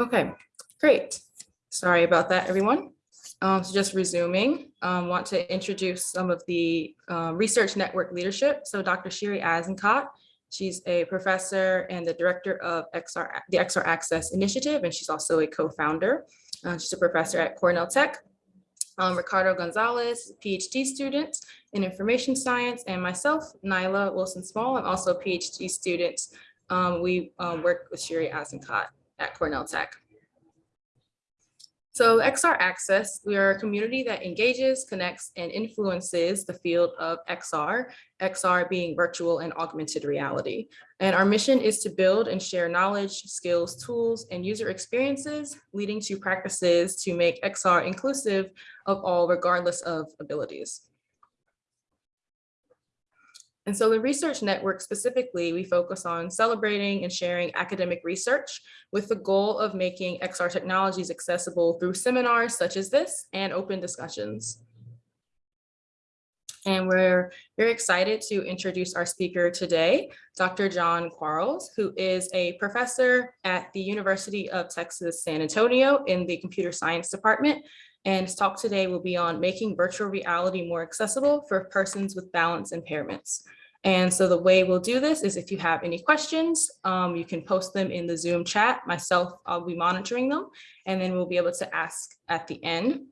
Okay, great. Sorry about that, everyone. Um, so just resuming, um, want to introduce some of the um, research network leadership. So Dr. Shiri Azenkot, she's a professor and the director of XR, the XR Access Initiative, and she's also a co-founder. Uh, she's a professor at Cornell Tech. Um, Ricardo Gonzalez, PhD student in information science, and myself, Nyla Wilson Small, I'm also a PhD student. Um, we um, work with Shiri Azenkot at Cornell Tech. So XR Access, we are a community that engages, connects, and influences the field of XR, XR being virtual and augmented reality. And our mission is to build and share knowledge, skills, tools, and user experiences, leading to practices to make XR inclusive of all regardless of abilities. And so the research network specifically, we focus on celebrating and sharing academic research with the goal of making XR technologies accessible through seminars such as this and open discussions. And we're very excited to introduce our speaker today, Dr. John Quarles, who is a professor at the University of Texas, San Antonio in the computer science department. And his talk today will be on making virtual reality more accessible for persons with balance impairments. And so the way we'll do this is if you have any questions, um, you can post them in the Zoom chat. Myself, I'll be monitoring them, and then we'll be able to ask at the end.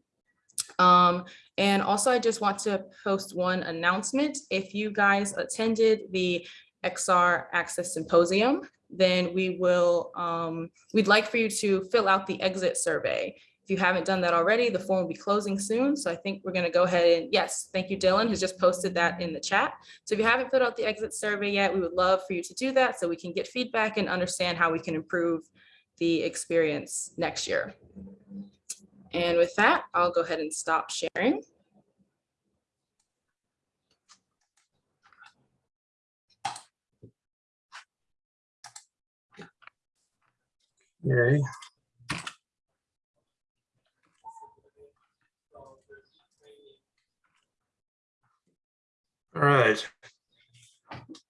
Um, and also, I just want to post one announcement. If you guys attended the XR Access Symposium, then we will, um, we'd like for you to fill out the exit survey. If you haven't done that already, the form will be closing soon. So I think we're gonna go ahead and yes, thank you, Dylan, who's just posted that in the chat. So if you haven't filled out the exit survey yet, we would love for you to do that so we can get feedback and understand how we can improve the experience next year. And with that, I'll go ahead and stop sharing. Yay. All right.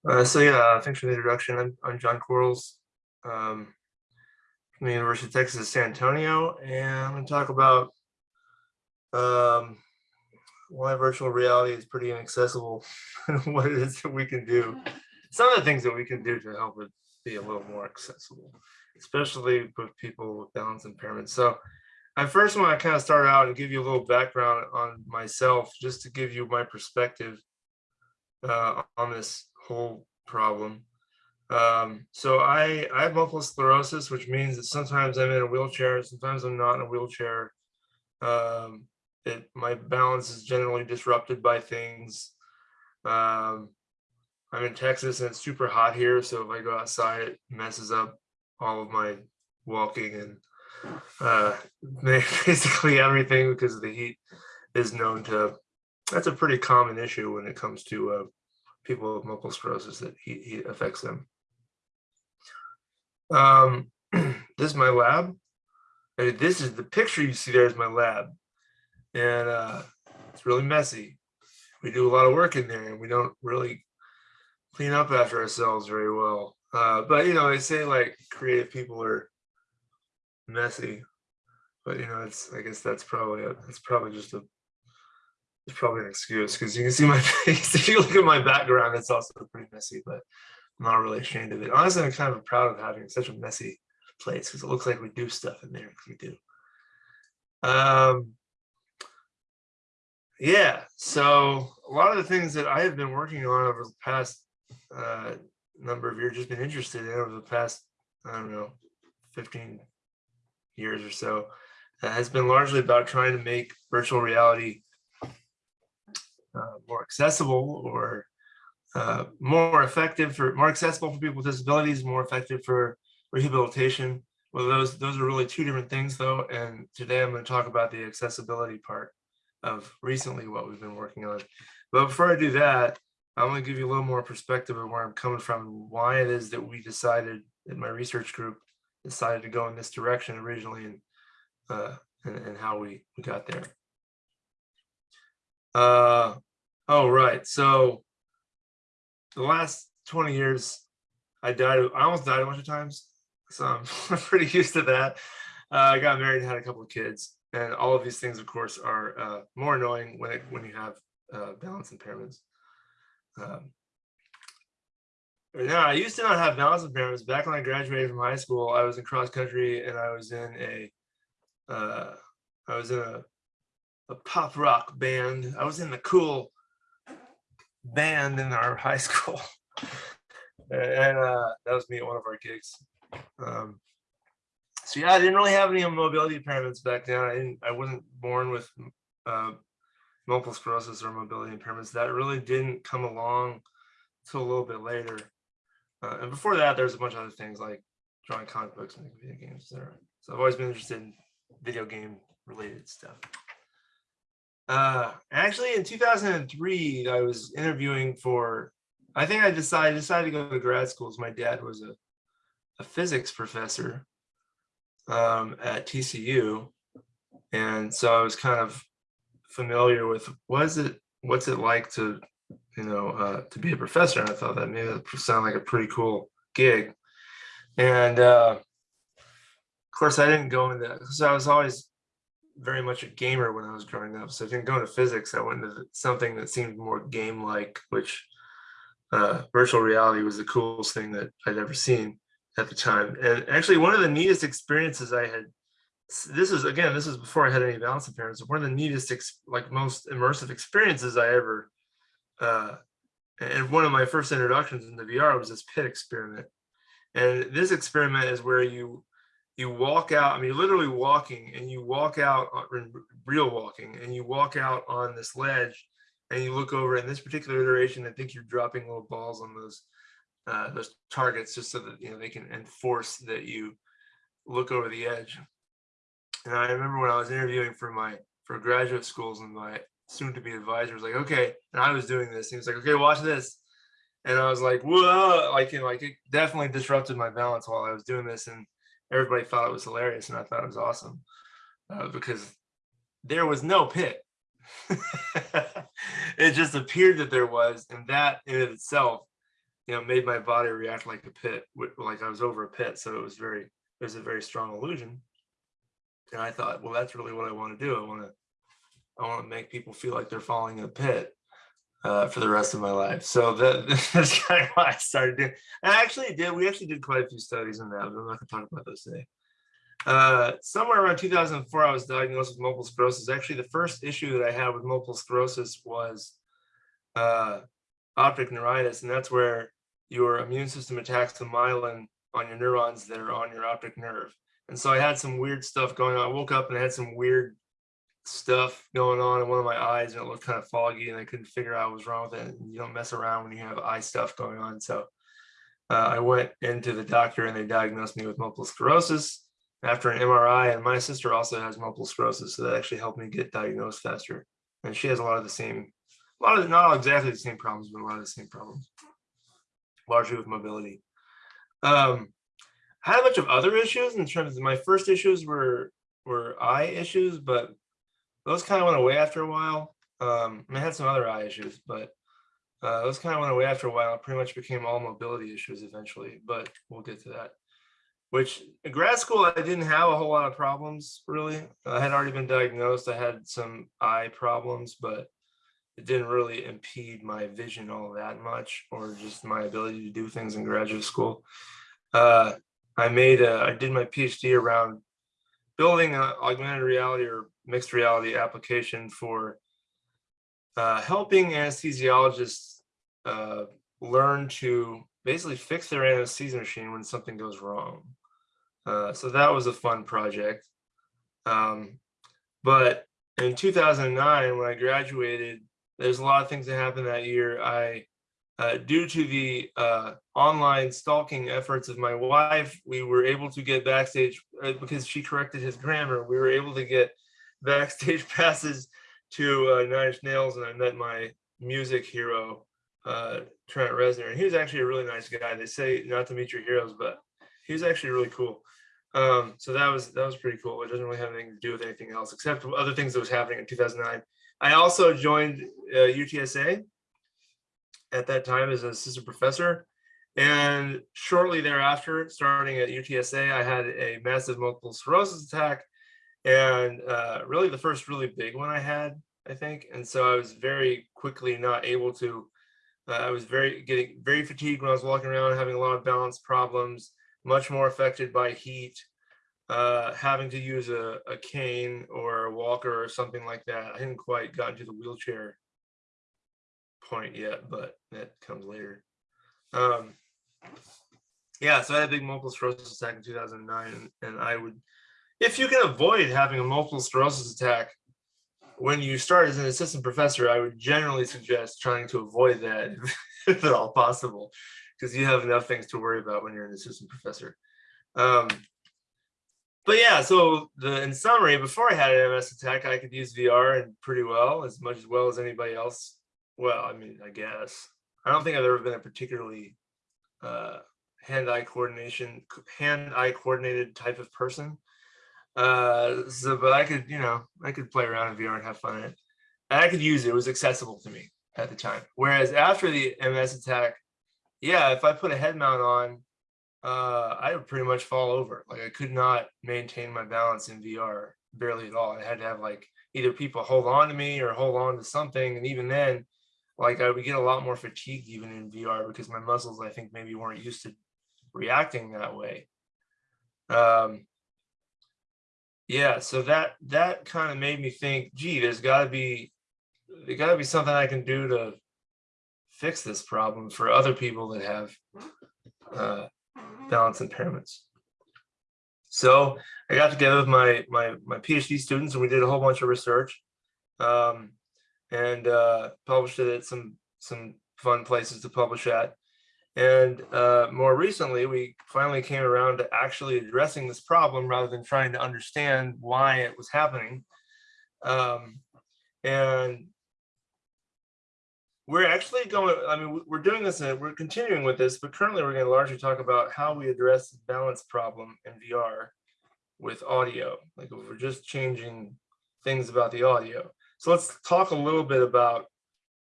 Uh, so yeah, thanks for the introduction. I'm, I'm John Quarles um, from the University of Texas San Antonio, and I'm going to talk about um, why virtual reality is pretty inaccessible and what it is that we can do. Some of the things that we can do to help it be a little more accessible, especially with people with balance impairments. So I first want to kind of start out and give you a little background on myself, just to give you my perspective uh, on this whole problem. Um, so I, I have multiple sclerosis, which means that sometimes I'm in a wheelchair, sometimes I'm not in a wheelchair. Um, it, my balance is generally disrupted by things. Um, I'm in Texas and it's super hot here, so if I go outside, it messes up all of my walking and uh, basically everything because the heat is known to that's a pretty common issue when it comes to uh, people with multiple sclerosis that he, he affects them. Um, this is my lab. And this is the picture you see there is my lab. And uh, it's really messy. We do a lot of work in there and we don't really clean up after ourselves very well. Uh, but, you know, they say like creative people are messy, but, you know, it's, I guess that's probably, a, that's probably just a it's probably an excuse because you can see my face. if you look at my background, it's also pretty messy, but I'm not really ashamed of it. Honestly, I'm kind of proud of having such a messy place because it looks like we do stuff in there because we do. Um, yeah, so a lot of the things that I have been working on over the past uh, number of years, just been interested in over the past, I don't know, 15 years or so, uh, has been largely about trying to make virtual reality uh, more accessible or uh, more effective for more accessible for people with disabilities, more effective for rehabilitation. Well, those those are really two different things though. And today I'm going to talk about the accessibility part of recently what we've been working on. But before I do that, I'm going to give you a little more perspective of where I'm coming from and why it is that we decided that my research group decided to go in this direction originally and uh, and, and how we, we got there. Uh, oh, right. So the last 20 years, I died. I almost died a bunch of times. so I'm pretty used to that. Uh, I got married and had a couple of kids, and all of these things, of course, are uh, more annoying when it, when you have uh, balance impairments. Um, no, I used to not have balance impairments. Back when I graduated from high school, I was in cross country and I was in a, uh, I was in a, a pop rock band. I was in the cool band in our high school. and uh, that was me at one of our gigs. Um, so yeah, I didn't really have any mobility impairments back then. I didn't, I wasn't born with uh, multiple sclerosis or mobility impairments. That really didn't come along until a little bit later. Uh, and before that, there's a bunch of other things like drawing comic books making video games, etc. So I've always been interested in video game related stuff. Uh, actually, in 2003, I was interviewing for. I think I decided decided to go to grad schools. My dad was a a physics professor um, at TCU, and so I was kind of familiar with what is it what's it like to you know uh, to be a professor and i thought that maybe that like a pretty cool gig and uh, of course i didn't go into that because i was always very much a gamer when i was growing up. So i didn't go into physics i went into something that seemed more game like which uh, virtual reality was the coolest thing that i'd ever seen at the time. And actually one of the neatest experiences i had this is again this is before i had any balance impairments one of the neatest like most immersive experiences i ever uh and one of my first introductions into vr was this pit experiment. And this experiment is where you you walk out i mean literally walking and you walk out real walking and you walk out on this ledge and you look over in this particular iteration i think you're dropping little balls on those uh those targets just so that you know they can enforce that you look over the edge and I remember when I was interviewing for my for graduate schools and my soon to be advisor was like, okay, and I was doing this. He was like, okay, watch this. And I was like, whoa, like, you know, like it definitely disrupted my balance while I was doing this. And everybody thought it was hilarious. And I thought it was awesome uh, because there was no pit. it just appeared that there was. And that in it itself, you know, made my body react like a pit, like I was over a pit. So it was very, it was a very strong illusion and I thought, well, that's really what I want to do. I want to, I want to make people feel like they're falling in a pit uh, for the rest of my life. So that, that's kind of why I started doing. I actually did. We actually did quite a few studies on that. But I'm not going to talk about those today. Uh, somewhere around 2004, I was diagnosed with multiple sclerosis. Actually, the first issue that I had with multiple sclerosis was uh, optic neuritis, and that's where your immune system attacks the myelin on your neurons that are on your optic nerve. And so I had some weird stuff going on. I woke up and I had some weird stuff going on in one of my eyes and it looked kind of foggy and I couldn't figure out what was wrong with it. And you don't mess around when you have eye stuff going on. So uh, I went into the doctor and they diagnosed me with multiple sclerosis after an MRI. And my sister also has multiple sclerosis. So that actually helped me get diagnosed faster. And she has a lot of the same, a lot of, not exactly the same problems, but a lot of the same problems, largely with mobility. Um, I had a bunch of other issues in terms of my first issues were were eye issues, but those kind of went away after a while. Um, I, had some other eye issues, but uh, those kind of went away after a while. It pretty much became all mobility issues eventually, but we'll get to that. Which in grad school, I didn't have a whole lot of problems really. I had already been diagnosed. I had some eye problems, but it didn't really impede my vision all that much or just my ability to do things in graduate school. Uh, I made a, I did my PhD around building augmented reality or mixed reality application for uh, helping anesthesiologists uh, learn to basically fix their anesthesia machine when something goes wrong. Uh, so that was a fun project. Um, but in 2009, when I graduated, there's a lot of things that happened that year. I uh, due to the uh, online stalking efforts of my wife, we were able to get backstage uh, because she corrected his grammar. We were able to get backstage passes to uh, Nine Inch Nails, and I met my music hero, uh, Trent Reznor. And he was actually a really nice guy. They say not to meet your heroes, but he was actually really cool. Um, so that was that was pretty cool. It doesn't really have anything to do with anything else except other things that was happening in 2009. I also joined UTSA uh, at that time as an assistant professor. And shortly thereafter, starting at UTSA, I had a massive multiple sclerosis attack. And uh, really the first really big one I had, I think. And so I was very quickly not able to, uh, I was very getting very fatigued when I was walking around, having a lot of balance problems, much more affected by heat, uh, having to use a, a cane or a walker or something like that. I hadn't quite gotten to the wheelchair point yet, but that comes later. Um, yeah, so I had a big multiple sclerosis attack in 2009, and, and I would, if you can avoid having a multiple sclerosis attack when you start as an assistant professor, I would generally suggest trying to avoid that if at all possible, because you have enough things to worry about when you're an assistant professor. Um, but yeah, so the in summary, before I had an MS attack, I could use VR and pretty well, as much as well as anybody else. Well, I mean, I guess. I don't think I've ever been a particularly uh, hand-eye coordination, hand-eye coordinated type of person. Uh, so, but I could, you know, I could play around in VR and have fun in it. And I could use it. It was accessible to me at the time. Whereas after the MS attack, yeah, if I put a head mount on, uh, I would pretty much fall over. Like I could not maintain my balance in VR barely at all. I had to have like either people hold on to me or hold on to something. And even then, like I would get a lot more fatigued even in VR because my muscles, I think maybe weren't used to reacting that way. Um, yeah, so that that kind of made me think, gee, there's got to be there got to be something I can do to fix this problem for other people that have uh, balance impairments. So I got together with my my my PhD students and we did a whole bunch of research um, and uh, published it at some some fun places to publish at. And uh, more recently, we finally came around to actually addressing this problem rather than trying to understand why it was happening. Um, and we're actually going, I mean, we're doing this, and we're continuing with this, but currently we're going to largely talk about how we address the balance problem in VR with audio. Like if we're just changing things about the audio. So let's talk a little bit about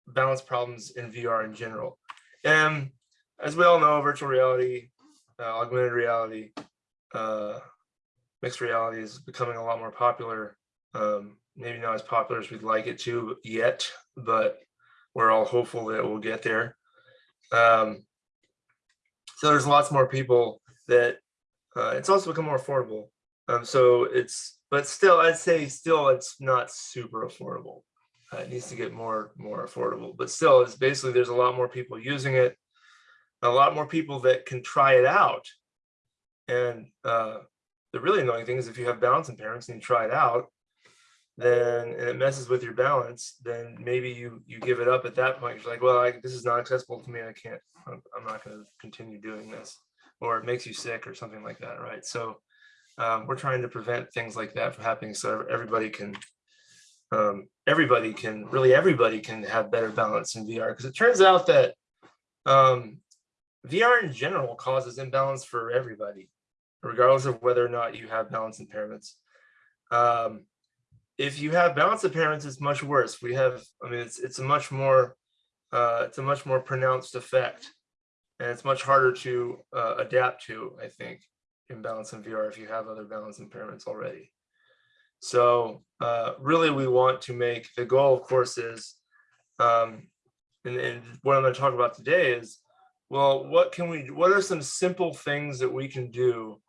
balance problems in VR in general. And as we all know, virtual reality, uh, augmented reality, uh, mixed reality is becoming a lot more popular. Um, maybe not as popular as we'd like it to yet, but we're all hopeful that we'll get there. Um, so there's lots more people that uh, it's also become more affordable. Um, so it's, but still, I'd say still it's not super affordable. Uh, it needs to get more more affordable, but still, it's basically there's a lot more people using it, a lot more people that can try it out. And uh, the really annoying thing is if you have balance impairments and you try it out, then and it messes with your balance, then maybe you you give it up at that point. You're like, well, I, this is not accessible to me. I can't. I'm, I'm not going to continue doing this, or it makes you sick or something like that, right? So um, we're trying to prevent things like that from happening, so everybody can. Um, everybody can really everybody can have better balance in VR because it turns out that um, VR in general causes imbalance for everybody, regardless of whether or not you have balance impairments. Um, if you have balance impairments, it's much worse. We have, I mean, it's it's a much more, uh, it's a much more pronounced effect, and it's much harder to uh, adapt to. I think imbalance in VR if you have other balance impairments already. So uh, really, we want to make the goal, of course, is, um, and, and what I'm going to talk about today is, well, what can we? What are some simple things that we can do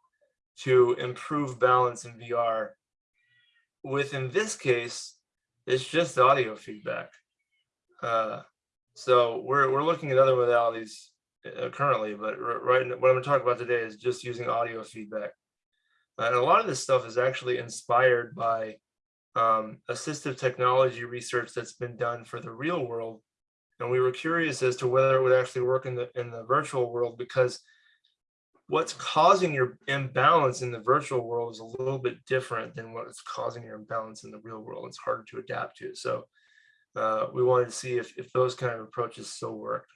to improve balance in VR? with in this case, it's just audio feedback. Uh, so we're, we're looking at other modalities uh, currently, but right what I'm going to talk about today is just using audio feedback. And a lot of this stuff is actually inspired by um, assistive technology research that's been done for the real world. And we were curious as to whether it would actually work in the in the virtual world because what's causing your imbalance in the virtual world is a little bit different than what's causing your imbalance in the real world. It's harder to adapt to. So uh, we wanted to see if, if those kind of approaches still work.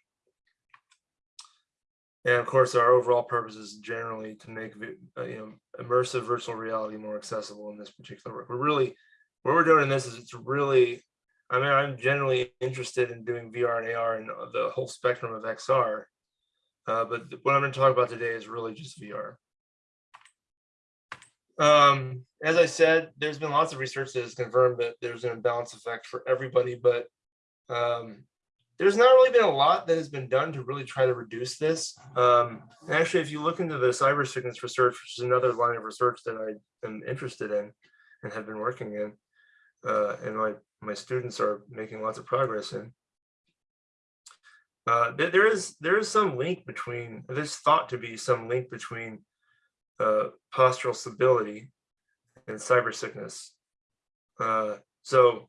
And of course, our overall purpose is generally to make uh, you know immersive virtual reality more accessible in this particular work. We're really, what we're doing in this is it's really, I mean, I'm generally interested in doing VR and AR and the whole spectrum of XR Uh, but what I'm going to talk about today is really just VR. Um, as I said, there's been lots of research that has confirmed that there's an imbalance effect for everybody, but um, there's not really been a lot that has been done to really try to reduce this. Um, and actually, if you look into the cyber sickness research, which is another line of research that I am interested in and have been working in, uh, and my my students are making lots of progress in. Uh, there, is there is some link between there's thought to be some link between uh, postural stability and cyber sickness. Uh, so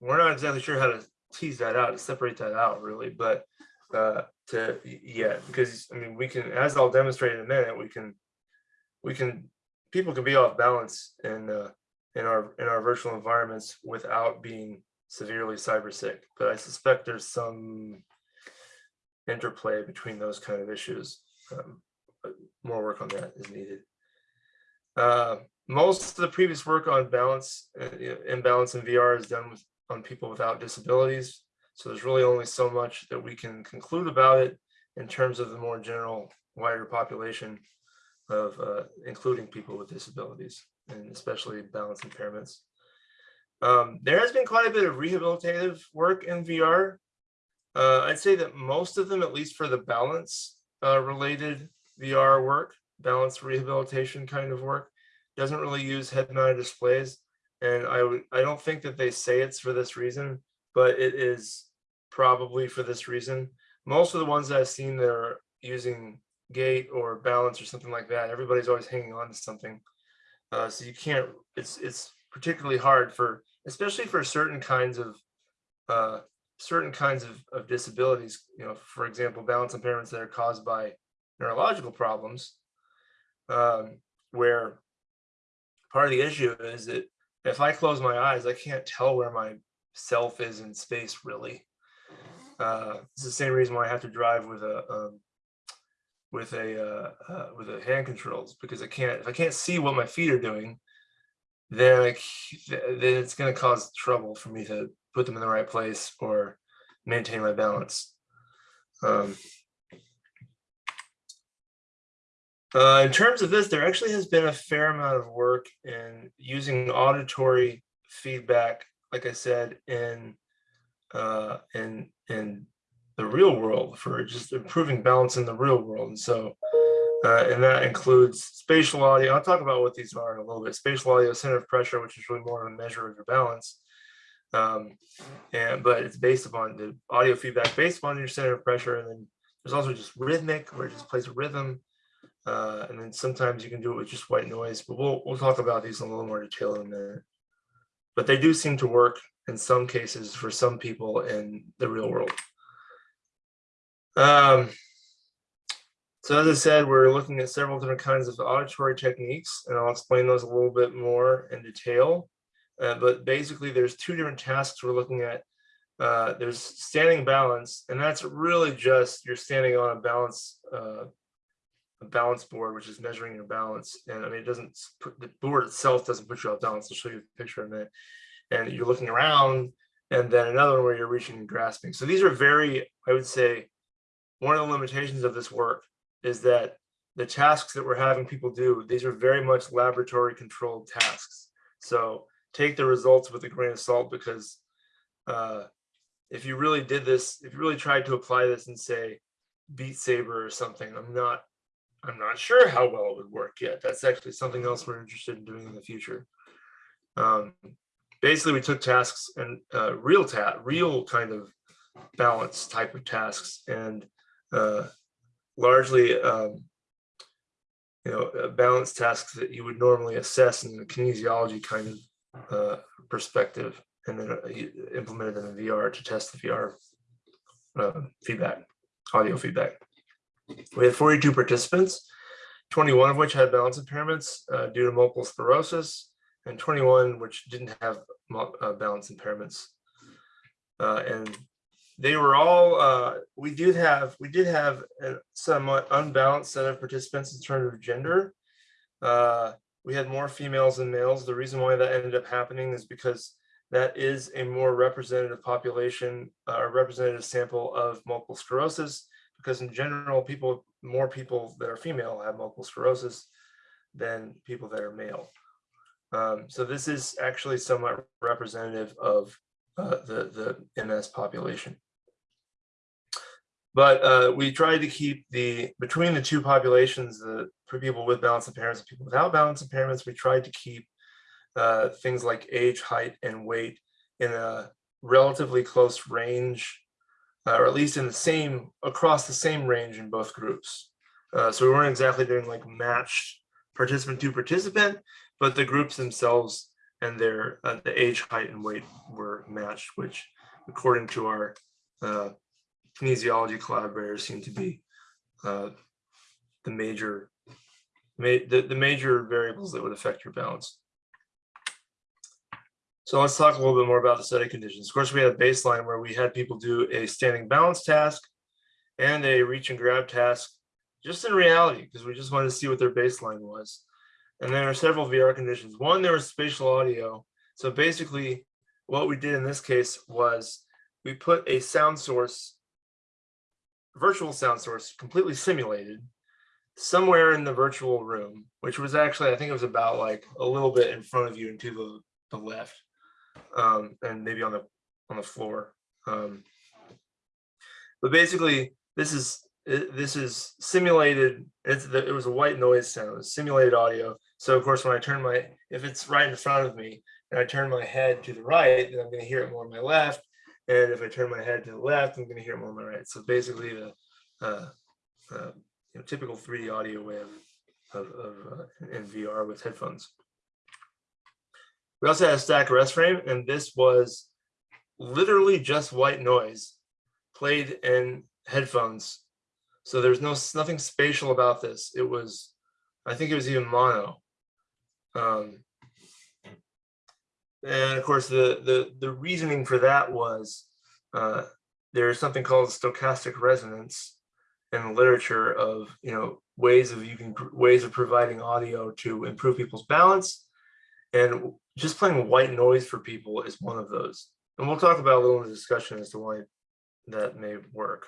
we're not exactly sure how to tease that out, to separate that out really, but uh, to yeah, because I mean we can, as I'll demonstrate in a minute, we can we can people can be off balance and uh, in our in our virtual environments without being severely cyber sick. But I suspect there's some interplay between those kind of issues. Um, but more work on that is needed. Uh, most of the previous work on balance, uh, imbalance in VR is done with on people without disabilities. So there's really only so much that we can conclude about it in terms of the more general wider population of uh, including people with disabilities and especially balance impairments. Um, there has been quite a bit of rehabilitative work in VR. Uh, I'd say that most of them, at least for the balance uh, related VR work, balance rehabilitation kind of work, doesn't really use head mounted displays. And I I don't think that they say it's for this reason, but it is probably for this reason. Most of the ones that I've seen that are using gait or balance or something like that, everybody's always hanging on to something. Uh, so you can't, it's it's particularly hard for, especially for certain kinds of uh, certain kinds of, of disabilities, you know, for example, balance impairments that are caused by neurological problems, um, where part of the issue is that if I close my eyes, I can't tell where my self is in space really. Uh, it's the same reason why I have to drive with a um, with a uh, uh, with a hand controls because I can't if I can't see what my feet are doing, then I, then it's going to cause trouble for me to put them in the right place or maintain my balance. Um, uh, in terms of this, there actually has been a fair amount of work in using auditory feedback, like I said, in uh, in in the real world for just improving balance in the real world. And so, uh, and that includes spatial audio. I'll talk about what these are in a little bit. Spatial audio center of pressure, which is really more of a measure of your balance. Um, and but it's based upon the audio feedback based upon your center of pressure. And then there's also just rhythmic, where it just plays a rhythm. Uh, and then sometimes you can do it with just white noise, but we'll we'll talk about these in a little more detail in a minute. But they do seem to work in some cases for some people in the real world. Um, so as I said, we're looking at several different kinds of auditory techniques, and I'll explain those a little bit more in detail. Uh, but basically, there's two different tasks we're looking at. Uh, there's standing balance, and that's really just you're standing on a balance uh, a balance board, which is measuring your balance. And I mean, it doesn't put the board itself doesn't put you off balance. I'll show you a picture in a minute. And you're looking around, and then another one where you're reaching and grasping. So these are very, I would say, one of the limitations of this work is that the tasks that we're having people do, these are very much laboratory controlled tasks. So take the results with a grain of salt because uh, if you really did this, if you really tried to apply this and say Beat Saber or something, I'm not, I'm not sure how well it would work yet. That's actually something else we're interested in doing in the future. Um, basically, we took tasks and uh, real ta real kind of balance type of tasks and uh, largely um, you know uh, balance tasks that you would normally assess in the kinesiology kind of uh, perspective and then uh, implemented in the VR to test the VR uh, feedback, audio feedback. We had 42 participants, 21 of which had balance impairments uh, due to multiple sclerosis, and 21 which didn't have uh, balance impairments. And they were all uh, we did have we did have a somewhat unbalanced set of participants in terms of gender uh, we had more females than males the reason why that ended up happening is because that is a more representative population uh, a representative sample of multiple sclerosis because in general, people, more people that are female have multiple sclerosis than people that are male. Um, so this is actually somewhat representative of uh, the, the MS population. But uh, we tried to keep the, between the two populations, the for people with balance impairments and people without balance impairments, we tried to keep uh, things like age, height, and weight in a relatively close range, uh, or at least in the same, across the same range in both groups. Uh, so we weren't exactly doing like matched participant to participant, but the groups themselves and their uh, the age, height, and weight were matched, which according to our uh, kinesiology collaborators seem to be uh, the major ma the, the major variables that would affect your balance. So let's talk a little bit more about the study conditions. Of course, we had a baseline where we had people do a standing balance task and a reach and grab task just in reality, because we just wanted to see what their baseline was. And there are several VR conditions. One, there was spatial audio. So basically what we did in this case was we put a sound source, virtual sound source, completely simulated somewhere in the virtual room, which was actually, I think it was about like a little bit in front of you and to the, the left um, and maybe on the on the floor. Um, but basically, this is this is simulated. It's the, it was a white noise sound. It was simulated audio. So of course, when I turn my if it's right in front of me and I turn my head to the right, then I'm going to hear it more on my left. And if I turn my head to the left, I'm going to hear it more on my right. So basically, the uh, uh, you know, typical 3D audio way of of, of uh, in VR with headphones. We also had a static rest frame, and this was literally just white noise played in headphones. So there's no nothing spatial about this. It was, I think it was even mono. Um, and of course, the the the reasoning for that was uh, there's something called stochastic resonance in the literature of you know ways of you can ways of providing audio to improve people's balance and just playing white noise for people is one of those. And we'll talk about a little in the discussion as to why that may work.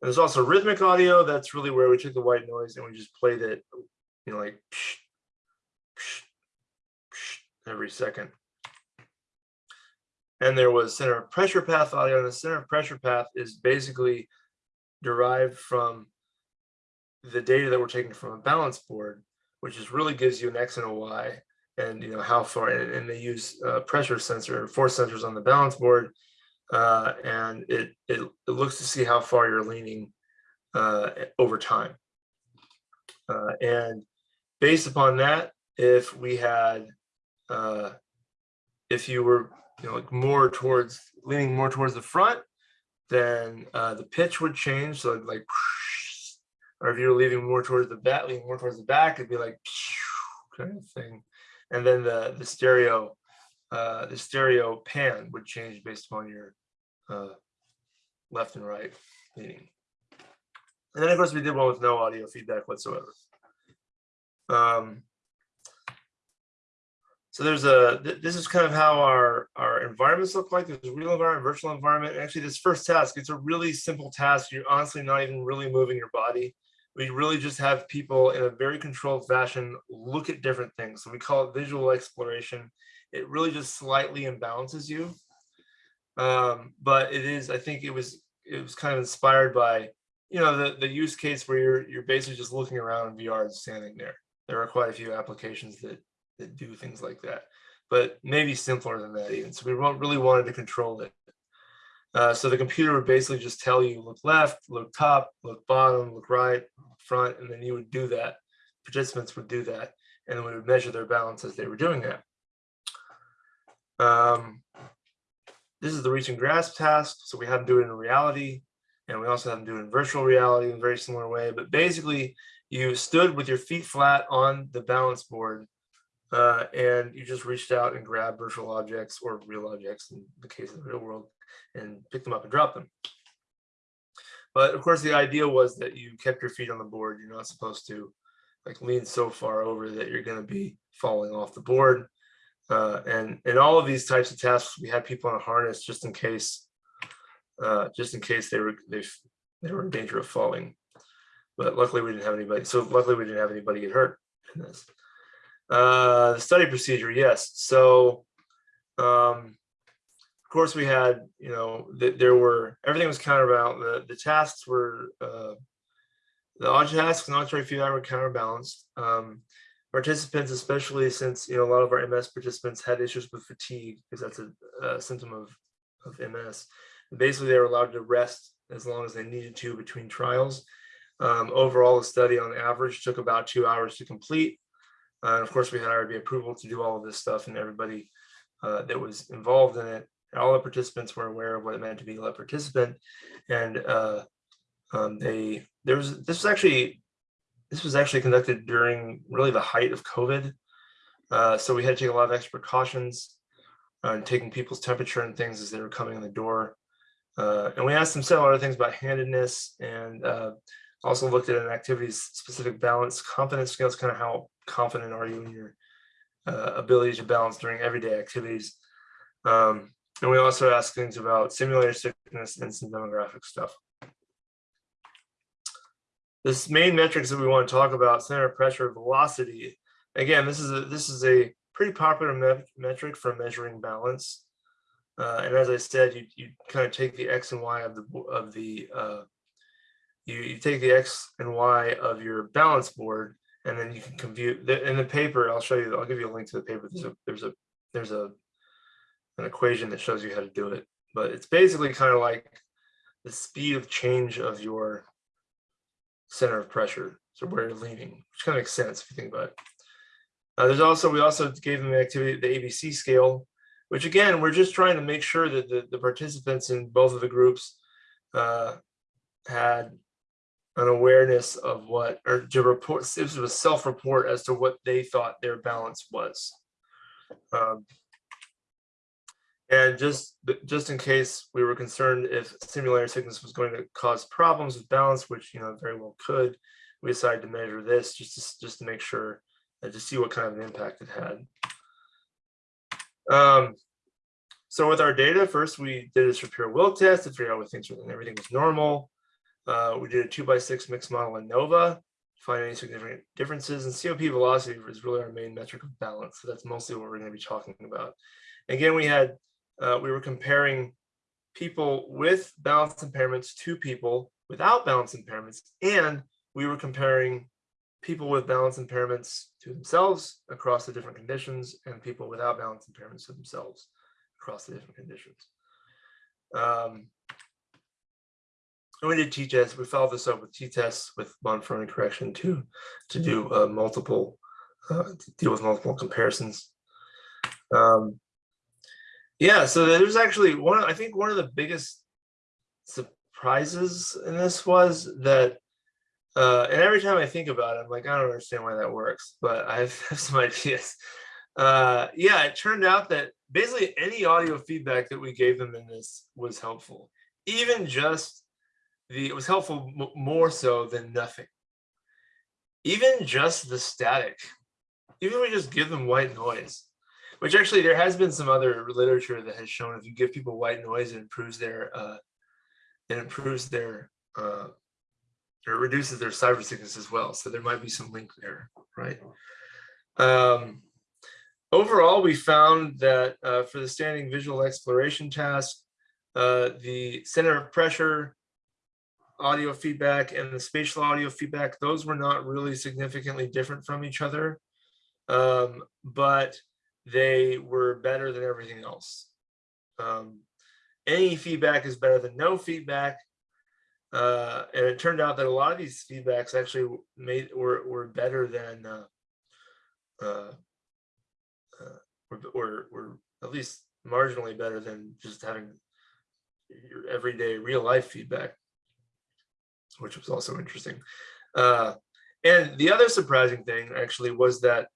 And there's also rhythmic audio. That's really where we took the white noise and we just played it, you know, like psh, every second. And there was center of pressure path audio. And the center of pressure path is basically derived from the data that we're taking from a balance board, which just really gives you an X and a Y and you know how far and, and they use uh, pressure sensor force sensors on the balance board uh, and it, it it looks to see how far you're leaning uh, over time uh, and based upon that if we had uh, if you were you know like more towards leaning more towards the front then uh, the pitch would change. So like or if you're leaning more towards the back leaning more towards the back it'd be like kind of thing. And then the the stereo uh the stereo pan would change based upon your uh left and right leaning. And then of course we did one with no audio feedback whatsoever. Um so there's a th- this is kind of how our our environments look like there's a real environment virtual environment actually this first task it's a really simple task you're honestly not even really moving your body we really just have people in a very controlled fashion look at different things. So we call it visual exploration. It really just slightly imbalances you. Um, but it is, I think it was it was kind of inspired by, you know, the, the use case where you're you're basically just looking around in VR and standing there. There are quite a few applications that that do things like that, but maybe simpler than that even. So we really wanted to control it. Uh, so the computer would basically just tell you look left, look top, look bottom, look right, front, and then you would do that. Participants would do that, and then we would measure their balance as they were doing that. Um, this is the reach and grasp task. So we have them do it in reality, and we also have them do it in virtual reality in a very similar way. But basically, you stood with your feet flat on the balance board, uh, and you just reached out and grabbed virtual objects or real objects in the case of the real world and pick them up and drop them. But of course, the idea was that you kept your feet on the board. You're not supposed to like lean so far over that you're going to be falling off the board. Uh, and in all of these types of tasks, we had people on a harness just in case, uh, just in case they were they they were in danger of falling. But luckily we didn't have anybody, so luckily we didn't have anybody get hurt in this. Uh, the study procedure, yes, so um, of course, we had, you know, th- there were, everything was counterbalanced. the, the tasks were, uh, the odd tasks and auditory feedback were counterbalanced. Um, participants, especially since, you know, a lot of our MS participants had issues with fatigue, because that's a, a symptom of, of MS. Basically, they were allowed to rest as long as they needed to between trials. Um, overall, the study on average took about two hours to complete. Uh, and of course, we had IRB approval to do all of this stuff and everybody uh, that was involved in it. All the participants were aware of what it meant to be a participant, and uh, um, they there was this was actually this was actually conducted during really the height of COVID, uh, so we had to take a lot of extra precautions on taking people's temperature and things as they were coming in the door, uh, and we asked them several other things about handedness and uh, also looked at an activities specific balance confidence scales, kind of how confident are you in your uh, ability to balance during everyday activities. Um, and we also ask things about simulator sickness and some demographic stuff. This main metrics that we want to talk about, center of pressure velocity. Again, this is a this is a pretty popular me metric for measuring balance. Uh, and as I said, you, you kind of take the X and Y of the of the uh, you, you take the X and Y of your balance board and then you can compute the, in the paper. I'll show you. I'll give you a link to the paper. There's a there's a there's a an equation that shows you how to do it. But it's basically kind of like the speed of change of your center of pressure. So where you're leaning, which kind of makes sense if you think about it. Uh, there's also we also gave them the activity the ABC scale, which again we're just trying to make sure that the, the participants in both of the groups uh, had an awareness of what, or to report, it was a self-report as to what they thought their balance was. Um, and just, just in case we were concerned if simulator sickness was going to cause problems with balance, which, you know, very well could, we decided to measure this just to, just to make sure, and to see what kind of an impact it had. Um, so with our data, first we did a Shapiro-Wilk test to figure out what things were, and everything was normal. Uh, we did a two by six mixed model ANOVA, to find any significant differences, and COP velocity is really our main metric of balance. So that's mostly what we're going to be talking about. Again, we had uh, we were comparing people with balance impairments to people without balance impairments, and we were comparing people with balance impairments to themselves across the different conditions, and people without balance impairments to themselves across the different conditions. Um, and we did t-tests. We followed this up with t-tests with Bonferroni correction to to do uh, multiple uh, deal with multiple comparisons. Um, yeah, so there's actually one. I think one of the biggest surprises in this was that, uh, and every time I think about it, I'm like, I don't understand why that works, but I have some ideas. Uh, yeah, it turned out that basically any audio feedback that we gave them in this was helpful, even just the it was helpful more so than nothing. Even just the static, even if we just give them white noise, which actually there has been some other literature that has shown if you give people white noise, it improves their uh, it improves their uh, or reduces their cyber sickness as well. So there might be some link there, right? Um, overall, we found that uh, for the standing visual exploration task, uh, the center of pressure audio feedback and the spatial audio feedback, those were not really significantly different from each other, um, but they were better than everything else. Um, any feedback is better than no feedback. Uh, and it turned out that a lot of these feedbacks actually made were, were better than uh, uh, uh were, were, were at least marginally better than just having your everyday real life feedback which was also interesting. Uh, and the other surprising thing actually was that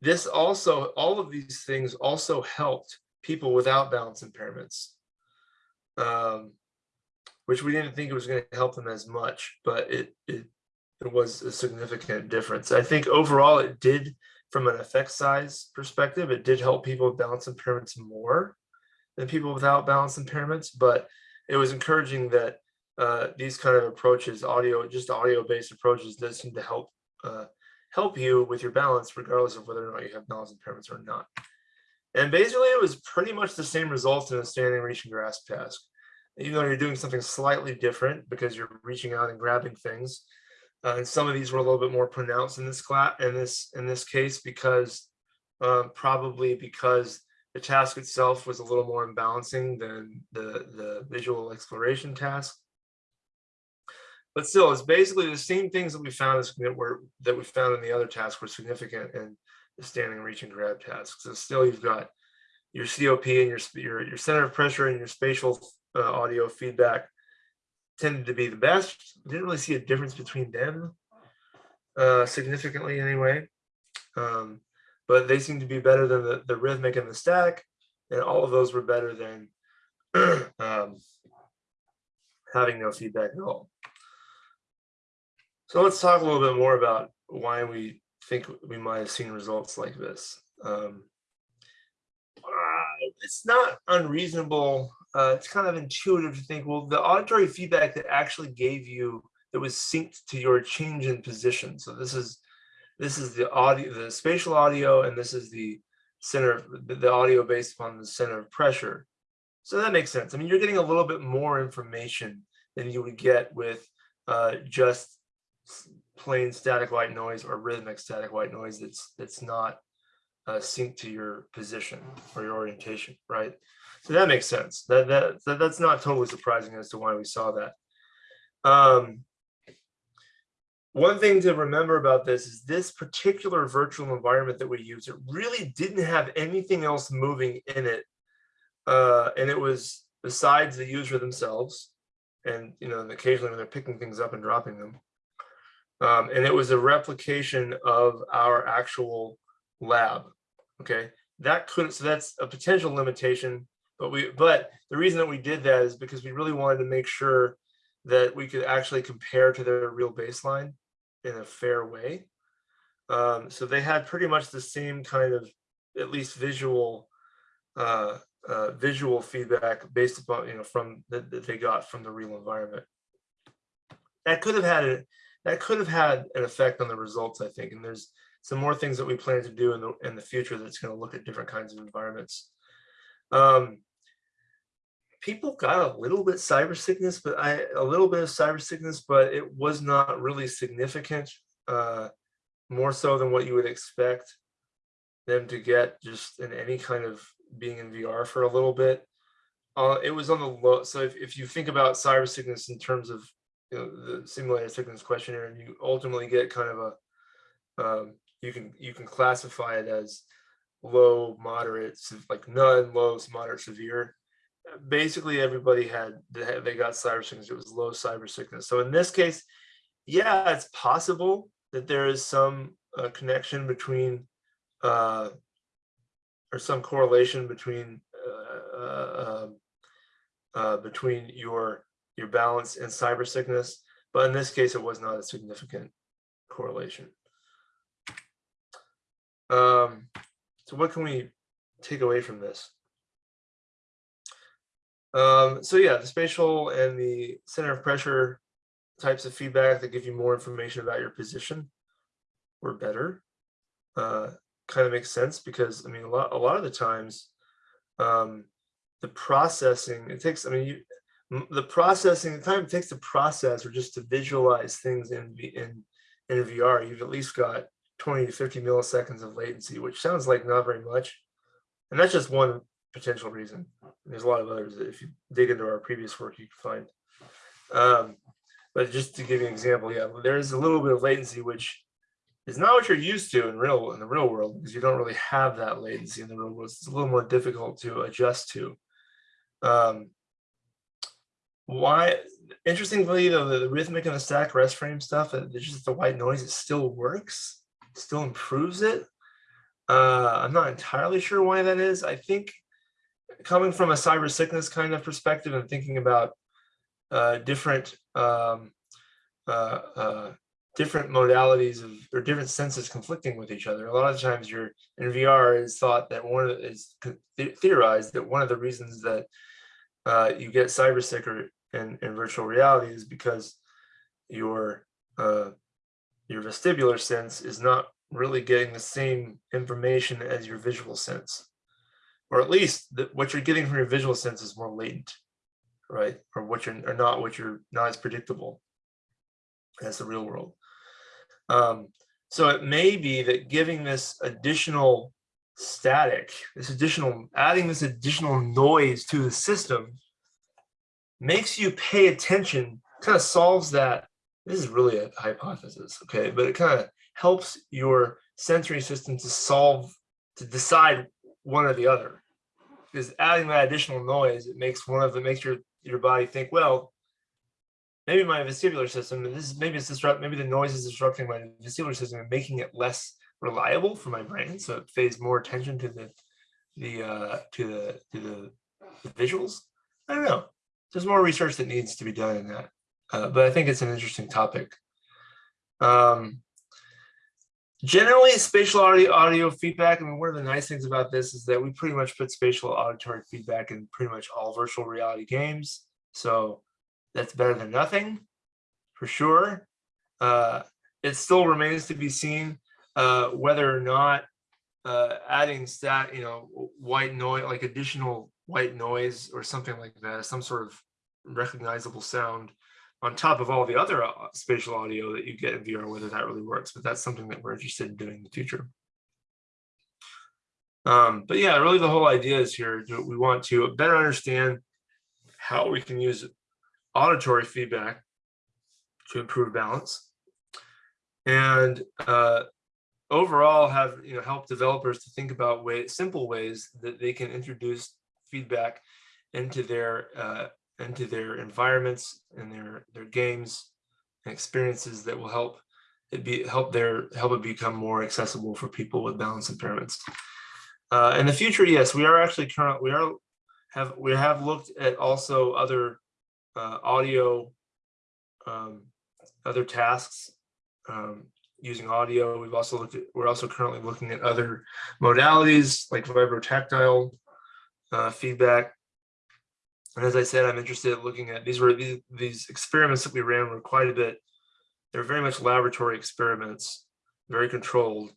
this also, all of these things also helped people without balance impairments, um, which we didn't think it was going to help them as much, but it, it, it was a significant difference. I think overall it did, from an effect size perspective, it did help people with balance impairments more than people without balance impairments, but it was encouraging that uh, these kind of approaches, audio, just audio-based approaches does seem to help uh, help you with your balance regardless of whether or not you have balance impairments or not. And basically it was pretty much the same results in a standing reach and grasp task. Even though you're doing something slightly different because you're reaching out and grabbing things. Uh, and some of these were a little bit more pronounced in this class, in this, in this case, because uh, probably because the task itself was a little more imbalancing than the, the visual exploration task. But still, it's basically the same things that we found that were that we found in the other tasks were significant in the standing, reach, and grab tasks. So still, you've got your COP and your your, your center of pressure and your spatial uh, audio feedback tended to be the best. Didn't really see a difference between them uh, significantly anyway. Um, but they seem to be better than the, the rhythmic and the static, and all of those were better than um, having no feedback at all. So let's talk a little bit more about why we think we might have seen results like this. Um, uh, it's not unreasonable. Uh, it's kind of intuitive to think, well, the auditory feedback that actually gave you that was synced to your change in position. So this is this is the audio, the spatial audio, and this is the center, the audio based upon the center of pressure. So that makes sense. I mean, you're getting a little bit more information than you would get with uh, just plain static white noise or rhythmic static white noise that's that's not uh, synced to your position or your orientation, right? So that makes sense. That, that, that that's not totally surprising as to why we saw that. Um, one thing to remember about this is this particular virtual environment that we use, it really didn't have anything else moving in it. Uh, and it was besides the user themselves and, you know, occasionally when they're picking things up and dropping them. Um, and it was a replication of our actual lab. Okay, that couldn't. so that's a potential limitation, but we but the reason that we did that is because we really wanted to make sure that we could actually compare to their real baseline in a fair way. Um, so they had pretty much the same kind of at least visual uh, uh, visual feedback based upon you know from that, that they got from the real environment. That could have had a that could have had an effect on the results, I think. And there's some more things that we plan to do in the in the future that's going to look at different kinds of environments. Um, people got a little bit cyber sickness, but I a little bit of cyber sickness, but it was not really significant. Uh, more so than what you would expect them to get just in any kind of being in VR for a little bit. Uh, it was on the low. So if, if you think about cyber sickness in terms of you know, the simulator sickness questionnaire, and you ultimately get kind of a um, you can you can classify it as low, moderate, like none, low, moderate, severe. Basically, everybody had they got cyber sickness. It was low cyber sickness. So in this case, yeah, it's possible that there is some uh, connection between uh, or some correlation between uh, uh, um, uh, between your your balance and cyber sickness, but in this case, it was not a significant correlation. Um, so what can we take away from this? Um, so yeah, the spatial and the center of pressure types of feedback that give you more information about your position were better. Uh, kind of makes sense because I mean, a lot, a lot of the times, um, the processing, it takes, I mean, you, the processing, the time it takes to process or just to visualize things in, in, in VR, you've at least got 20 to 50 milliseconds of latency, which sounds like not very much. And that's just one potential reason. There's a lot of others that if you dig into our previous work, you can find. Um, but just to give you an example, yeah, there is a little bit of latency, which is not what you're used to in real in the real world because you don't really have that latency in the real world. It's a little more difficult to adjust to. Um, why interestingly though the, the rhythmic and the static rest frame stuff uh, just the white noise it still works still improves it. Uh i'm not entirely sure why that is. I think coming from a cyber sickness kind of perspective and thinking about uh different um uh, uh different modalities of or different senses conflicting with each other a lot of times you're in vr is thought that one of is theorized that one of the reasons that uh, you get cyber sick or in, in virtual reality is because your uh, your vestibular sense is not really getting the same information as your visual sense, or at least the, what you're getting from your visual sense is more latent, right? Or what you're or not what you're not as predictable as the real world. Um, so it may be that giving this additional static, this additional, adding this additional noise to the system makes you pay attention, kind of solves that. This is really a hypothesis, okay? But it kind of helps your sensory system to solve, to decide one or the other. Because adding that additional noise, it makes one of it makes your your body think, well, maybe my vestibular system, this is maybe it's disrupt, maybe the noise is disrupting my vestibular system and making it less reliable for my brain. So it pays more attention to the the uh to the to the, the visuals. I don't know. There's more research that needs to be done in that. Uh, but I think it's an interesting topic. Um, generally, spatial audio, audio feedback, I mean, one of the nice things about this is that we pretty much put spatial auditory feedback in pretty much all virtual reality games. So that's better than nothing, for sure. Uh, it still remains to be seen uh, whether or not uh, adding stat, you know, white noise, like additional white noise or something like that, some sort of recognizable sound on top of all the other uh, spatial audio that you get in VR, whether that really works, but that's something that we're interested in doing in the future. Um, but yeah, really the whole idea is here, we want to better understand how we can use auditory feedback to improve balance and uh, overall have you know help developers to think about way, simple ways that they can introduce feedback into their uh, into their environments and their their games and experiences that will help it be help their help it become more accessible for people with balance impairments. Uh, in the future, yes, we are actually current we are have we have looked at also other uh, audio um, other tasks um, using audio. We've also looked at, we're also currently looking at other modalities like vibrotactile uh, feedback. And as I said, I'm interested in looking at these were these, these experiments that we ran were quite a bit. They're very much laboratory experiments, very controlled.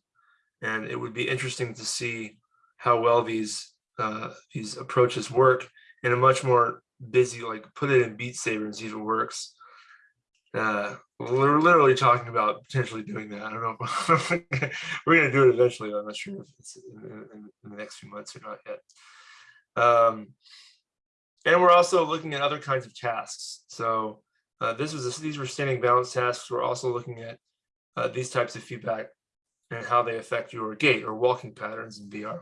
And it would be interesting to see how well these uh, these approaches work in a much more busy, like put it in Beat Saber and see if it works. Uh, we're literally talking about potentially doing that. I don't know. We're going to do it eventually. I'm not sure if it's in, in, in, the next few months or not yet. Um, and we're also looking at other kinds of tasks. So uh, this was a, these were standing balance tasks. We're also looking at uh, these types of feedback and how they affect your gait or walking patterns in VR.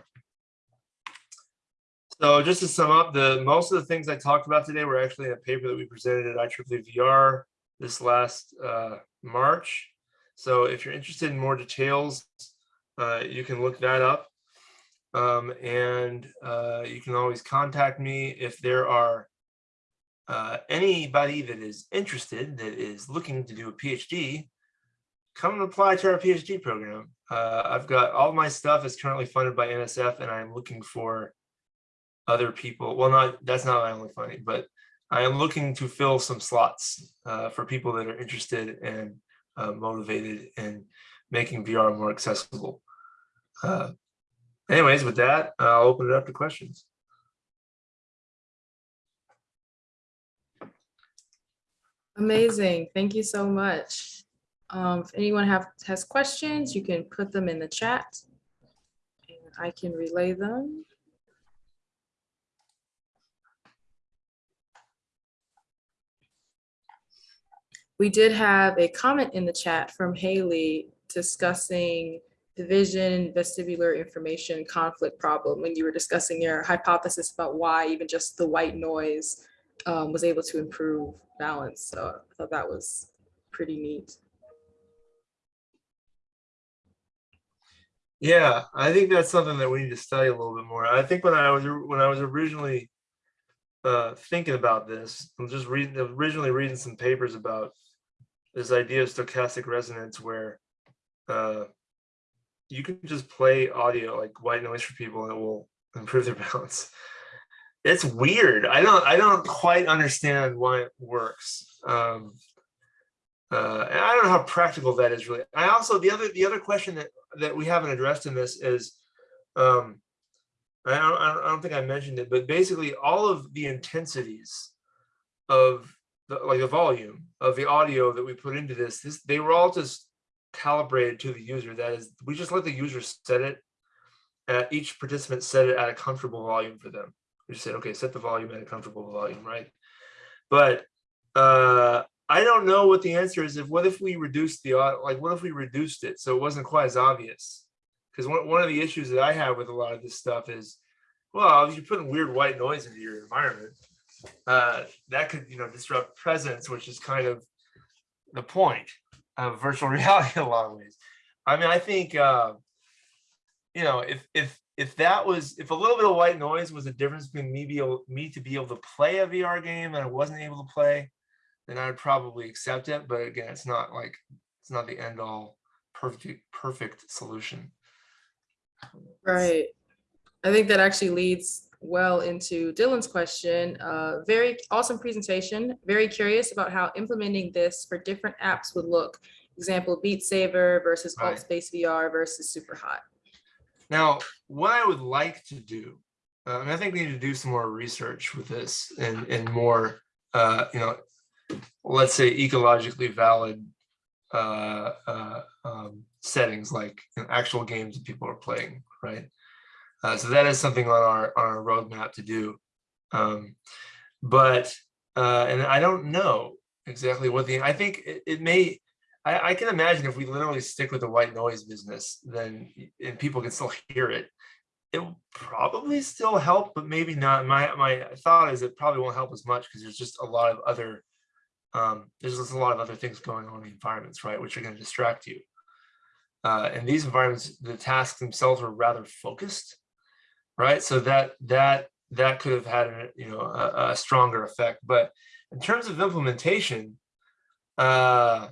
So just to sum up, the most of the things I talked about today were actually in a paper that we presented at IEEE VR this last uh, March. So if you're interested in more details, uh, you can look that up. Um, and uh, you can always contact me if there are uh, anybody that is interested, that is looking to do a PhD, come and apply to our PhD program. Uh, I've got all my stuff is currently funded by NSF and I'm looking for other people. Well, not that's not my only funding, but I am looking to fill some slots uh, for people that are interested and uh, motivated in making VR more accessible. Anyways, with that, I'll open it up to questions. Amazing. Thank you so much. Um, if anyone have, has questions, you can put them in the chat and I can relay them. We did have a comment in the chat from Haley discussing the vision vestibular information conflict problem when you were discussing your hypothesis about why even just the white noise um, was able to improve balance. So I thought that was pretty neat. Yeah, I think that's something that we need to study a little bit more. I think when I was when I was originally uh, thinking about this, I'm just reading originally reading some papers about this idea of stochastic resonance where uh, you can just play audio like white noise for people and it will improve their balance. it's weird. I don't I don't quite understand why it works. Um, uh, and I don't know how practical that is really. I also the other the other question that that we haven't addressed in this is, um, I don't I don't, think I mentioned it, but basically all of the intensities of the like the volume of the audio that we put into this, this they were all just calibrated to the user. That is, we just let the user set it. At each participant set it at a comfortable volume for them. We just said, okay, set the volume at a comfortable volume, right? But uh, I don't know what the answer is. If what if we reduced the like, what if we reduced it so it wasn't quite as obvious? Because one one of the issues that I have with a lot of this stuff is, well, if you're putting weird white noise into your environment, uh, that could you know disrupt presence, which is kind of the point of virtual reality a lot of ways. I mean, I think uh, you know if if if that was if a little bit of white noise was the difference between me be able me to be able to play a VR game and I wasn't able to play, then I would probably accept it. But again, it's not like it's not the end all perfect perfect solution. Right. I think that actually leads well into Dylan's question. Uh, very awesome presentation. Very curious about how implementing this for different apps would look. Example, Beat Saber versus Right. Alt Space VR versus Super Hot. Now, what I would like to do, uh, and I think we need to do some more research with this and, and more, uh, you know, let's say ecologically valid uh, uh, um, settings like you know, actual games that people are playing, right? Uh, so that is something on our on our roadmap to do. Um, but uh, and I don't know exactly what the I think it, it may I, I can imagine if we literally stick with the white noise business, then and people can still hear it, it will probably still help, but maybe not. My my thought is it probably won't help as much because there's just a lot of other um, there's just a lot of other things going on in the environments, right, which are going to distract you. Uh, and these environments, the tasks themselves are rather focused, right? So that that that could have had a, you know a, a stronger effect. But in terms of implementation, uh,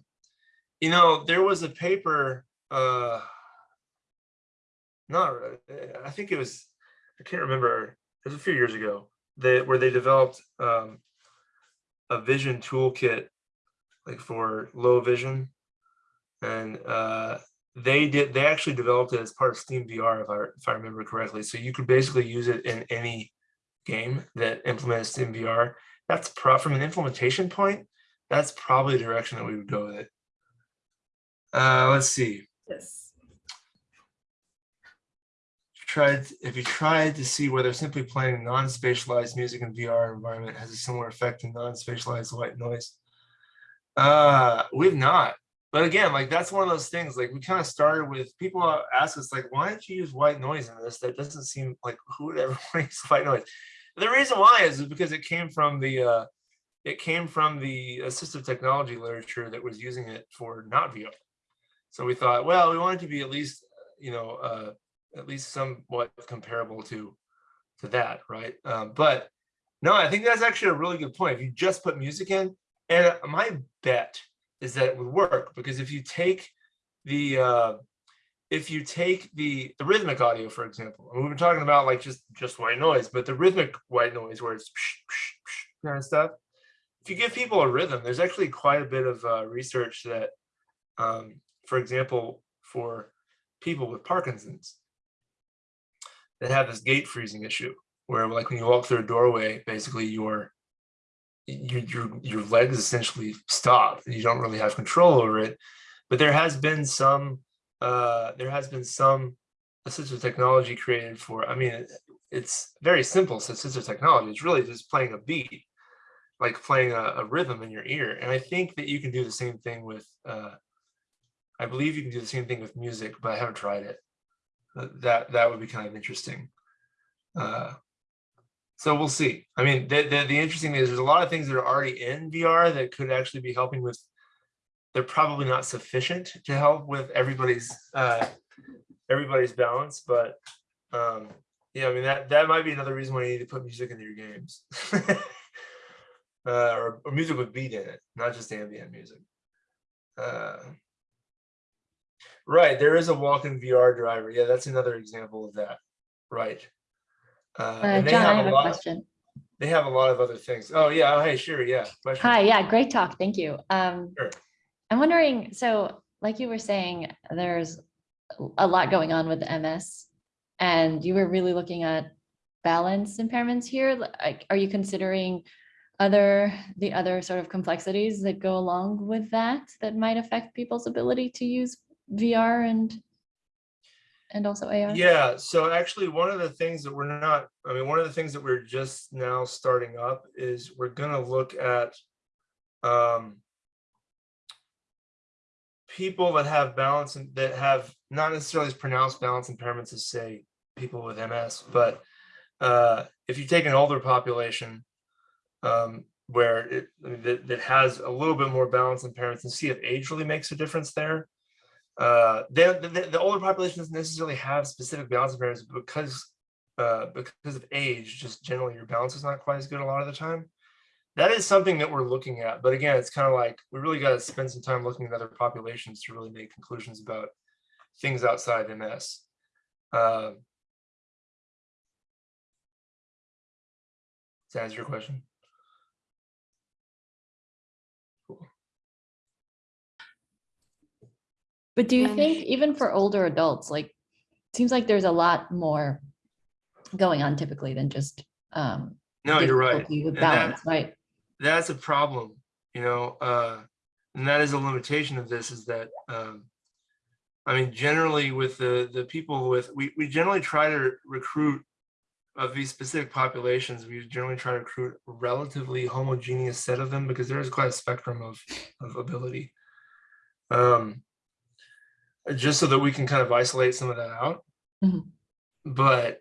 you know, there was a paper, uh, not, I think it was, I can't remember, it was a few years ago, that where they developed um, a vision toolkit, like for low vision. And uh, they did, they actually developed it as part of Steam VR, if I, if I remember correctly. So you could basically use it in any game that implements Steam VR. That's pro, from an implementation point, that's probably the direction that we would go with it. Uh, let's see. Yes. Tried if you tried to see whether simply playing non-spatialized music in VR environment has a similar effect to non-spatialized white noise. Uh, we've not. But again, like that's one of those things. Like we kind of started with people ask us like, why don't you use white noise in this? That doesn't seem like who would ever want to use white noise. The reason why is because it came from the uh, it came from the assistive technology literature that was using it for not VR. So we thought, well, we want it to be at least, you know, uh, at least somewhat comparable to to that, right? Um, but no, I think that's actually a really good point. If you just put music in, and my bet is that it would work because if you take the uh, if you take the the rhythmic audio, for example, and we've been talking about like just just white noise, but the rhythmic white noise where it's kind of stuff. If you give people a rhythm, there's actually quite a bit of uh, research that, um, for example, for people with Parkinson's that have this gait freezing issue, where like when you walk through a doorway, basically your your your your legs essentially stop and you don't really have control over it. But there has been some uh, there has been some assistive technology created for. I mean, it, it's very simple assistive technology. It's really just playing a beat, like playing a, a rhythm in your ear. And I think that you can do the same thing with. Uh, I believe you can do the same thing with music, but I haven't tried it. That that would be kind of interesting. Uh, so we'll see. I mean, the, the, the interesting thing is there's a lot of things that are already in VR that could actually be helping with, they're probably not sufficient to help with everybody's, uh, everybody's balance, but, um, yeah, I mean, that, that might be another reason why you need to put music into your games. uh, or, or music with beat in it, not just ambient music. Uh, right, there is a WalkinVR driver. Yeah, that's another example of that. Right. Uh, Uh, John, I have a lot- question. they have a lot of other things. Oh, yeah, oh, hey, sure, yeah. question. Hi, yeah, great talk. Thank you. Um, Sure. I'm wondering, so like you were saying, there's a lot going on with MS. And you were really looking at balance impairments here. Like, are you considering other, the other sort of complexities that go along with that, that might affect people's ability to use VR and and also AR? Yeah, so actually, one of the things that we're not, I mean, one of the things that we're just now starting up is we're gonna look at um people that have balance and that have not necessarily as pronounced balance impairments as say people with MS, but uh if you take an older population um where it that, that has a little bit more balance impairments and see if age really makes a difference there uh the, the older population doesn't necessarily have specific balance impairments because uh because of age just generally your balance is not quite as good a lot of the time. That is something that we're looking at but again it's kind of like we really got to spend some time looking at other populations to really make conclusions about things outside ms uh, that answer your question But do you And- think even for older adults, like, seems like there's a lot more going on typically than just um no you're right with And that- right? that's a problem, you know, uh, and that is a limitation of this is that, um, I mean, generally with the, the people with, we, we generally try to recruit of these specific populations, we generally try to recruit a relatively homogeneous set of them because there is quite a spectrum of, of ability. Um, just so that we can kind of isolate some of that out. Mhm. But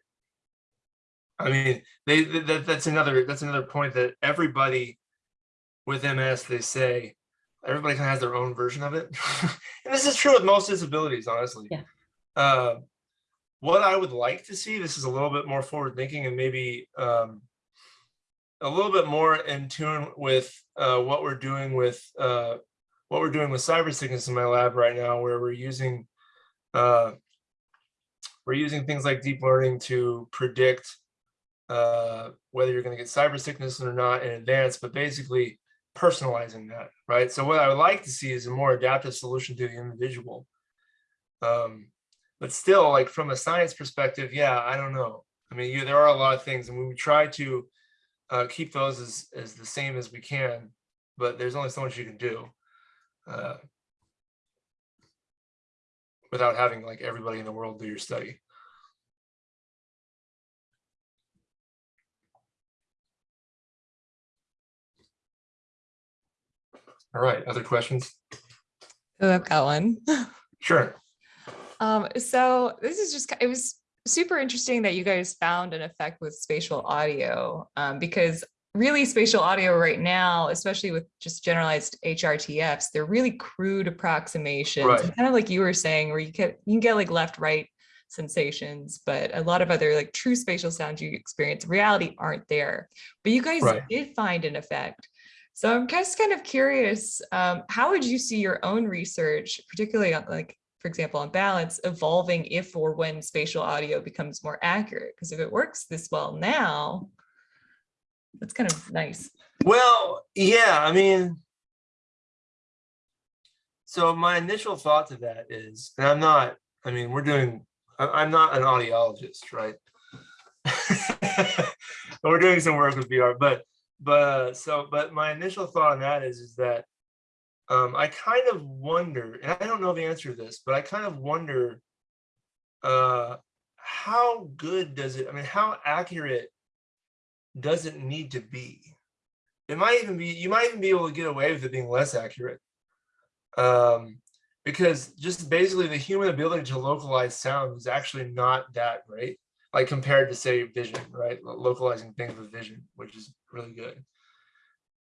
I mean, they, that, that's another, that's another point that everybody with MS, they say everybody kind of has their own version of it. and this is true with most disabilities, honestly. Yeah. Uh, what I would like to see, this is a little bit more forward thinking and maybe um, a little bit more in tune with uh, what we're doing with uh, what we're doing with cyber sickness in my lab right now, where we're using uh, we're using things like deep learning to predict uh, whether you're going to get cyber sickness or not in advance, but basically personalizing that, right? So what I would like to see is a more adaptive solution to the individual. Um, but still, like from a science perspective, yeah, I don't know. I mean, you, there are a lot of things, and we try to uh, keep those as, as the same as we can, but there's only so much you can do uh, without having like everybody in the world do your study. All right, other questions? Oh, I've got one. Sure. Um, so this is just, it was super interesting that you guys found an effect with spatial audio, um, because really spatial audio right now, especially with just generalized HRTFs, they're really crude approximations, Right. kind of like you were saying, where you get, you can get like left, right sensations, but a lot of other like true spatial sounds you experience in reality aren't there. But you guys Right. did find an effect. So I'm just kind of curious, um, how would you see your own research, particularly on like, for example, on balance, evolving if or when spatial audio becomes more accurate? Because if it works this well now, that's kind of nice. Well, yeah, I mean, so my initial thought to that is, and I'm not, I mean, we're doing, I'm not an audiologist, right? We're doing some work with VR, but, but, so, but my initial thought on that is, is that um, I kind of wonder, and I don't know the answer to this, but I kind of wonder uh, how good does it, I mean, how accurate does it need to be? It might even be, you might even be able to get away with it being less accurate. Um, because just basically the human ability to localize sound is actually not that great, like compared to say vision, right? Localizing things with vision, which is really good.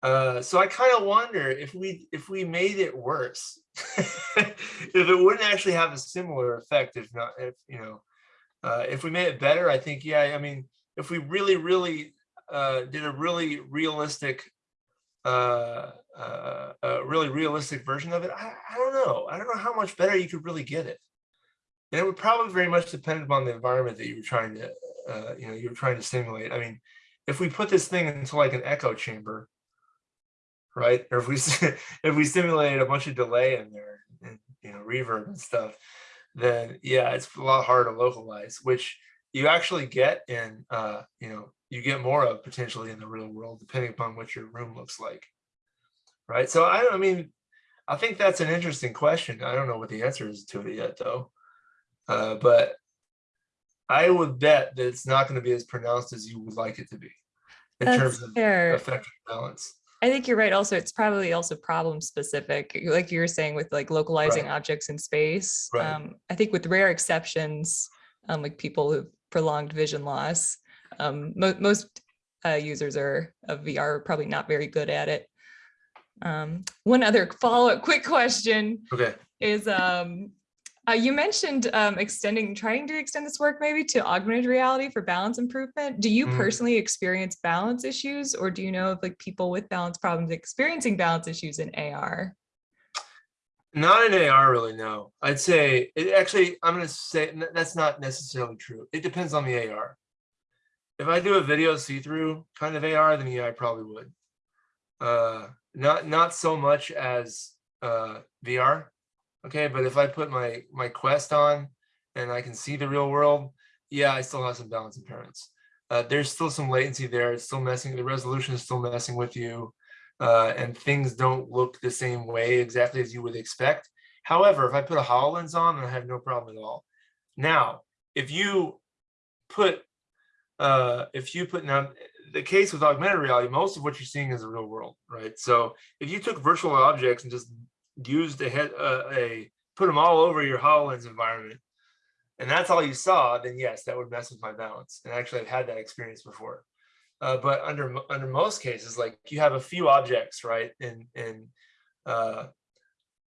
Uh, so I kind of wonder if we if we made it worse, if it wouldn't actually have a similar effect, if not, if you know, uh, if we made it better, I think, yeah, I mean, if we really, really uh, did a really realistic, uh, uh, a really realistic version of it, I, I don't know. I don't know how much better you could really get it. And it would probably very much depend upon the environment that you were trying to, uh, you know, you were trying to stimulate. I mean, if we put this thing into like an echo chamber, right? Or if we if we simulated a bunch of delay in there and you know reverb and stuff, then yeah, it's a lot harder to localize, which you actually get in uh, you know, you get more of potentially in the real world, depending upon what your room looks like. Right. So I, I mean, I think that's an interesting question. I don't know what the answer is to it yet, though. Uh, but I would bet that it's not going to be as pronounced as you would like it to be in That's terms of fair. effective balance. I think you're right. Also, it's probably also problem specific, like you were saying with like localizing Right. objects in space. Right. Um, I think with rare exceptions, um, like people who prolonged vision loss, um, mo- most uh, users are of VR are probably not very good at it. Um, one other follow-up quick question Okay. is um, uh, you mentioned um, extending, trying to extend this work maybe to augmented reality for balance improvement. Do you Mhm. personally experience balance issues, or do you know of like people with balance problems experiencing balance issues in AR? Not in AR, really. No, I'd say it actually. I'm going to say that's not necessarily true. It depends on the AR. If I do a video see-through kind of AR, then yeah, I probably would. Uh, not not so much as uh, VR. Okay, but if I put my my Quest on and I can see the real world, yeah, I still have some balance impairments. Uh, there's still some latency there. It's still messing. The resolution is still messing with you uh, and things don't look the same way exactly as you would expect. However, if I put a HoloLens on, I have no problem at all. Now, if you put, uh, if you put now, the case with augmented reality, most of what you're seeing is the real world, right? So if you took virtual objects and just used a head, uh, a put them all over your HoloLens environment, and that's all you saw, then yes, that would mess with my balance. And actually, I've had that experience before. Uh, but under under most cases, like you have a few objects, right? And and uh,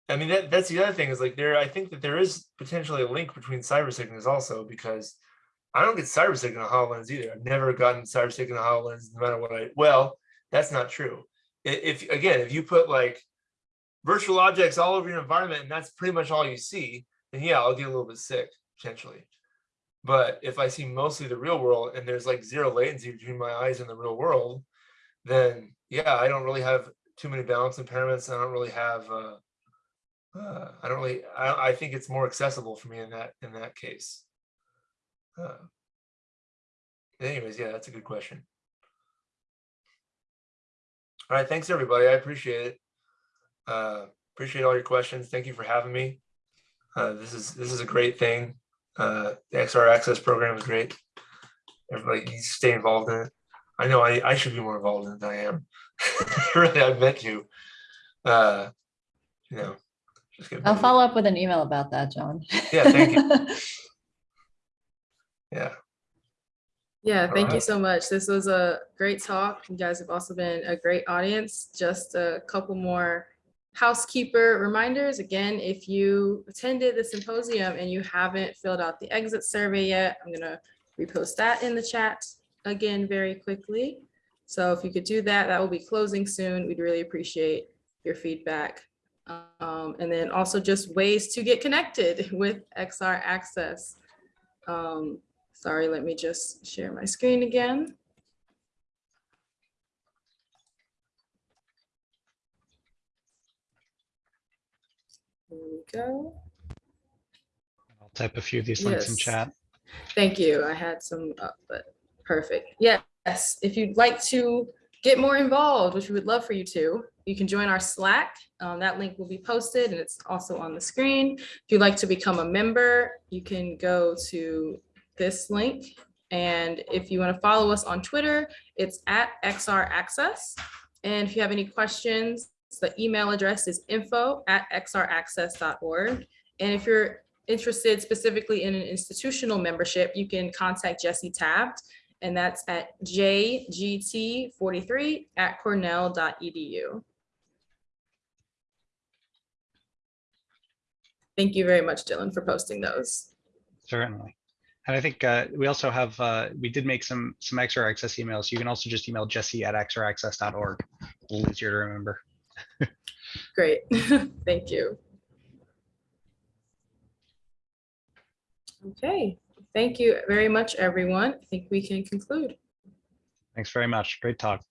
I mean that that's the other thing is like there. I think that there is potentially a link between cyber sickness also because I don't get cyber a Hololens either. I've never gotten cyber a Hololens, no matter what I. Well, that's not true. If again, if you put like virtual objects all over your environment and that's pretty much all you see, then yeah, I'll get a little bit sick potentially. But if I see mostly the real world and there's like zero latency between my eyes and the real world, then yeah, I don't really have too many balance impairments. I don't really have, uh, uh, I don't really, I, I think it's more accessible for me in that, in that case. Uh, anyways, yeah, that's a good question. All right, thanks everybody. I appreciate it. Uh, appreciate all your questions. Thank you for having me. Uh, this is, this is a great thing. Uh, the XR Access program is great. Everybody needs to stay involved in it. I know I, I should be more involved in it than I am. really, I meant to. Uh, you know, just get I'll busy. follow up with an email about that, John. Yeah, thank you. Yeah, Yeah, thank you so much. This was a great talk. You guys have also been a great audience. Just a couple more housekeeper reminders. Again, if you attended the symposium and you haven't filled out the exit survey yet, I'm gonna repost that in the chat again very quickly. So if you could do that, that will be closing soon. We'd really appreciate your feedback. Um, and then also just ways to get connected with XR Access. Um, Sorry, let me just share my screen again. There we go. I'll type a few of these links in chat. Thank you. I had some up, but perfect. Yes, if you'd like to get more involved, which we would love for you to, you can join our Slack. Um, that link will be posted and it's also on the screen. If you'd like to become a member, you can go to this link. And if you want to follow us on Twitter, it's at XR Access. And if you have any questions, the email address is info at xraccess.org. And if you're interested specifically in an institutional membership, you can contact Jesse Taft, and that's at jgt43 at cornell.edu. Thank you very much, Dylan, for posting those. Certainly. And I think uh, we also have, uh, we did make some, some XR access emails. You can also just email jesse at xraccess.org. A little easier to remember. Great, thank you. Okay, thank you very much, everyone. I think we can conclude. Thanks very much. Great talk.